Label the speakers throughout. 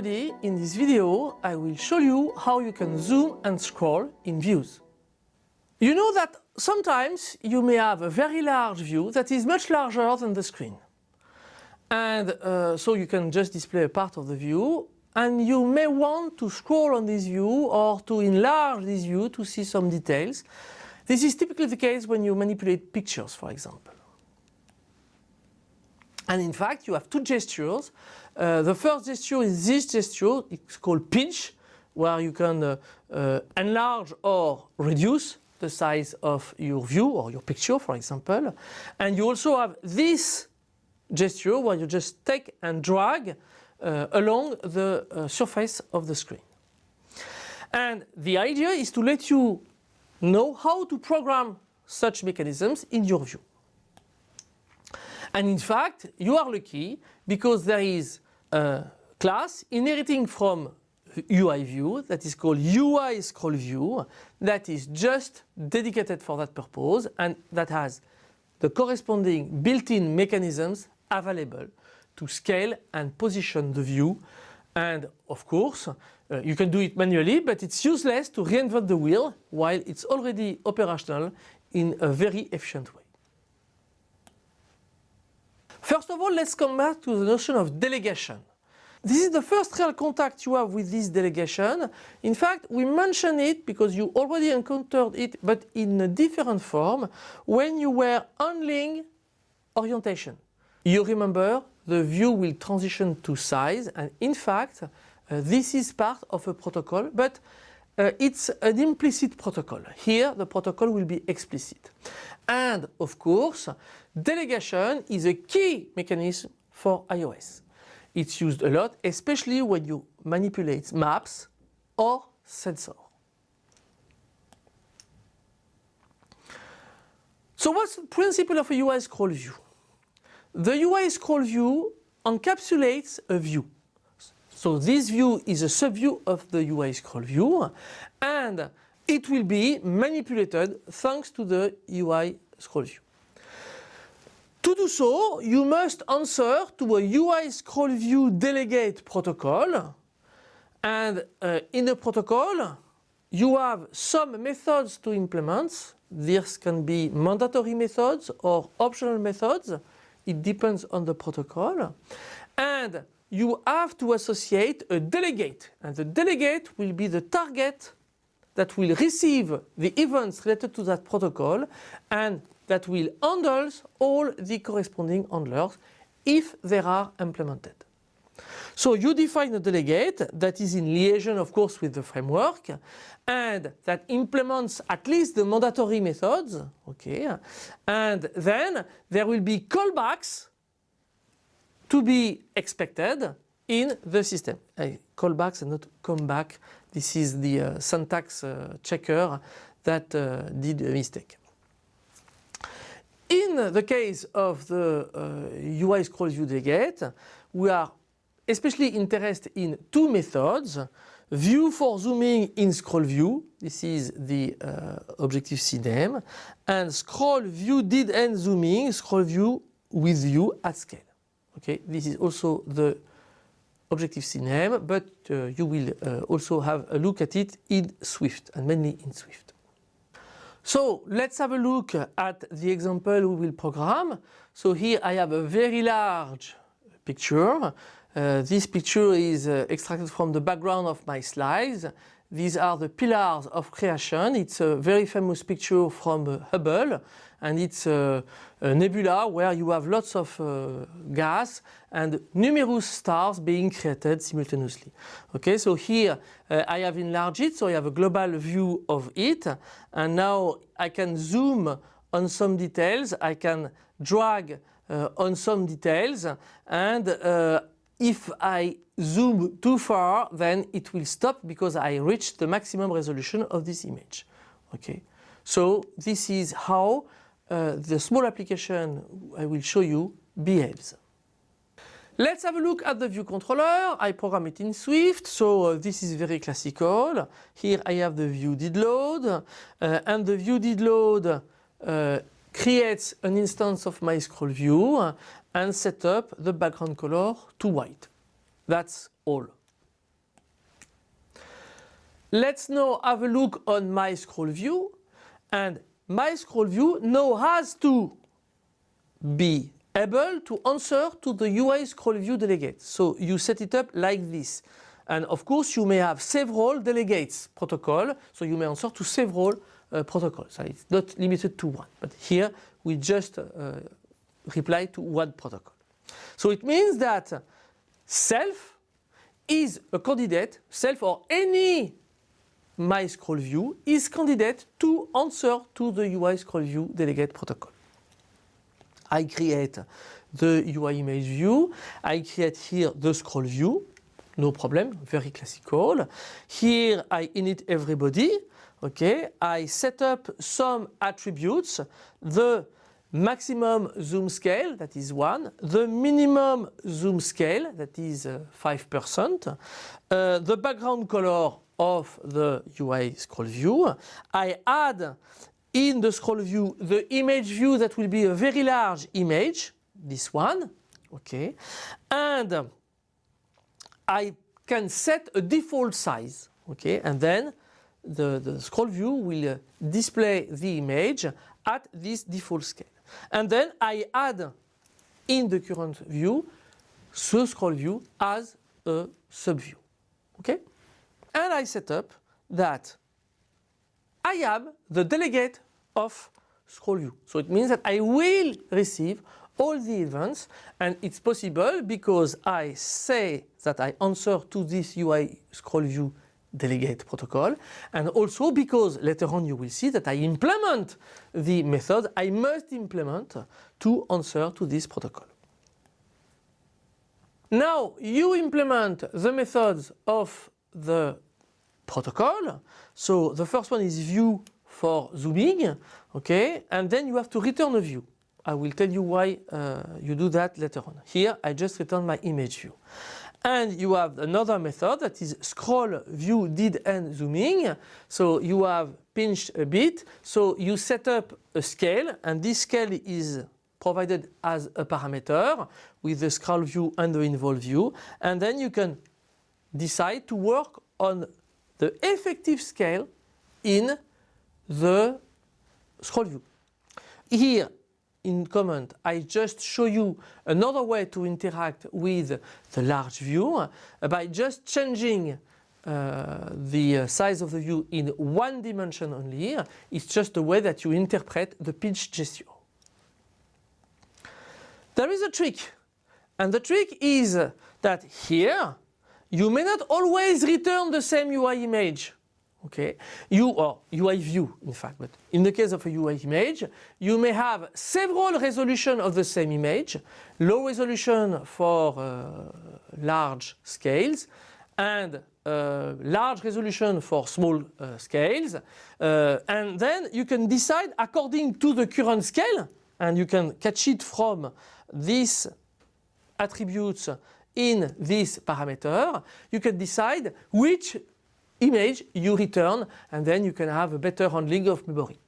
Speaker 1: everybody, in this video I will show you how you can zoom and scroll in views. You know that sometimes you may have a very large view that is much larger than the screen. And uh, so you can just display a part of the view and you may want to scroll on this view or to enlarge this view to see some details. This is typically the case when you manipulate pictures, for example. And in fact, you have two gestures. Uh, the first gesture is this gesture, it's called pinch, where you can uh, uh, enlarge or reduce the size of your view or your picture, for example. And you also have this gesture where you just take and drag uh, along the uh, surface of the screen. And the idea is to let you know how to program such mechanisms in your view. And in fact, you are lucky because there is a class inheriting from UI view that is called UI scroll view that is just dedicated for that purpose and that has the corresponding built-in mechanisms available to scale and position the view and of course uh, you can do it manually but it's useless to reinvent the wheel while it's already operational in a very efficient way. First of all, let's come back to the notion of delegation. This is the first real contact you have with this delegation. In fact, we mention it because you already encountered it, but in a different form, when you were handling orientation. You remember the view will transition to size and in fact, uh, this is part of a protocol, but uh, it's an implicit protocol. Here the protocol will be explicit. And of course, delegation is a key mechanism for iOS. It's used a lot, especially when you manipulate maps or sensor. So what's the principle of a UI scroll view? The UI scroll view encapsulates a view. So this view is a subview of the UI scroll view and it will be manipulated thanks to the UI scroll view. To do so, you must answer to a UI scroll view delegate protocol and uh, in the protocol you have some methods to implement. These can be mandatory methods or optional methods. It depends on the protocol. And you have to associate a delegate and the delegate will be the target that will receive the events related to that protocol and that will handle all the corresponding handlers if they are implemented. So you define a delegate that is in liaison of course with the framework and that implements at least the mandatory methods okay and then there will be callbacks to be expected in the system. Uh, callbacks and not come back. This is the uh, syntax uh, checker that uh, did a mistake. In the case of the UI uh, scroll view delegate, we are especially interested in two methods. View for zooming in scroll view, this is the uh, Objective-C name, and scroll view did end zooming, scroll view with view at scale. Okay, this is also the Objective-C name, but uh, you will uh, also have a look at it in Swift and mainly in Swift. So let's have a look at the example we will program. So here I have a very large picture. Uh, this picture is uh, extracted from the background of my slides. These are the pillars of creation. It's a very famous picture from uh, Hubble and it's a, a, nebula where you have lots of uh, gas and numerous stars being created simultaneously. Okay, so here uh, I have enlarged it, so I have a global view of it and now I can zoom on some details, I can drag uh, on some details and uh, if I zoom too far then it will stop because I reached the maximum resolution of this image. Okay, so this is how uh, the small application I will show you behaves. Let's have a look at the view controller. I program it in Swift, so uh, this is very classical. Here I have the view did load, uh, and the view did load creates an instance of my scroll view and set up the background color to white. That's all. let's now have a look on my scroll view and my scroll view now has to be able to answer to the UI scroll view delegate. So you set it up like this. And of course you may have several delegates protocol, so you may answer to several uh, protocols. So it's not limited to one, but here we just uh, reply to one protocol. So it means that self is a candidate, self or any my scroll view is candidate to answer to the UI scroll view delegate protocol. I create the UI image view, I create here the scroll view, no problem, very classical. Here I init everybody, okay, I set up some attributes, the maximum zoom scale, that is 1, the minimum zoom scale, that is 5%, uh, uh, the background color of the UI scroll view. I add in the scroll view the image view that will be a very large image, this one, okay, and I can set a default size, okay, and then the, the scroll view will uh, display the image at this default scale. And then I add in the current view the scroll view as a subview. Okay? And I set up that I am the delegate of scroll view. So it means that I will receive all the events and it's possible because I say that I answer to this UI scroll view delegate protocol and also because later on you will see that I implement the method I must implement to answer to this protocol. Now you implement the methods of the protocol. So the first one is view for zooming, okay, and then you have to return a view. I will tell you why uh, you do that later on. Here I just return my image view. And you have another method that is scroll view did end zooming. So you have pinched a bit. So you set up a scale and this scale is provided as a parameter with the scroll view and the invol view. And then you can decide to work on the effective scale in the scroll view. Here in comment, I just show you another way to interact with the large view uh, by just changing uh, the size of the view in one dimension only. It's just the way that you interpret the pinch gesture. There is a trick and the trick is that here you may not always return the same UI image okay? You or UI view in fact but in the case of a UI image you may have several resolution of the same image low resolution for uh, large scales and uh, large resolution for small uh, scales uh, and then you can decide according to the current scale and you can catch it from these attributes in this parameter. You can decide which image you return and then you can have a better handling of memory.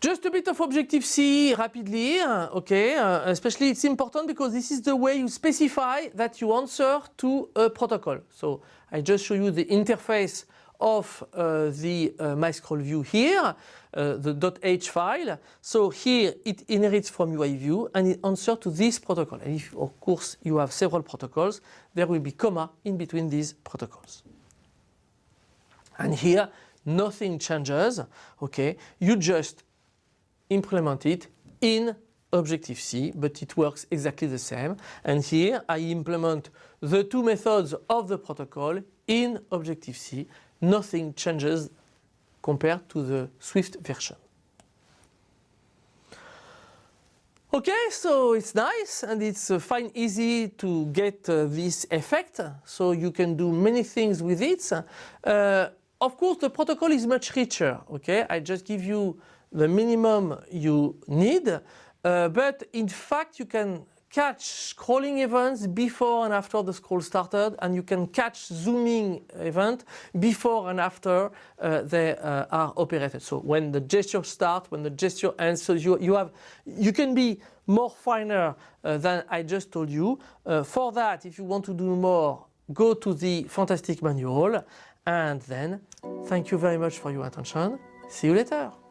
Speaker 1: Just a bit of Objective-C rapidly, okay, uh, especially it's important because this is the way you specify that you answer to a protocol. So I just show you the interface of uh, the uh, MyScrollView here, uh, the .h file. So here it inherits from UI view and it answers to this protocol. And if of course you have several protocols, there will be comma in between these protocols. And here nothing changes, okay, you just implement it in Objective-C, but it works exactly the same. And here I implement the two methods of the protocol in Objective-C nothing changes compared to the Swift version. Okay, so it's nice and it's uh, fine easy to get uh, this effect. So you can do many things with it. Uh, of course, the protocol is much richer. Okay, I just give you the minimum you need. Uh, but in fact, you can catch scrolling events before and after the scroll started and you can catch zooming event before and after uh, they uh, are operated. So when the gesture starts, when the gesture ends, so you, you have, you can be more finer uh, than I just told you. Uh, for that, if you want to do more, go to the fantastic manual and then thank you very much for your attention. See you later.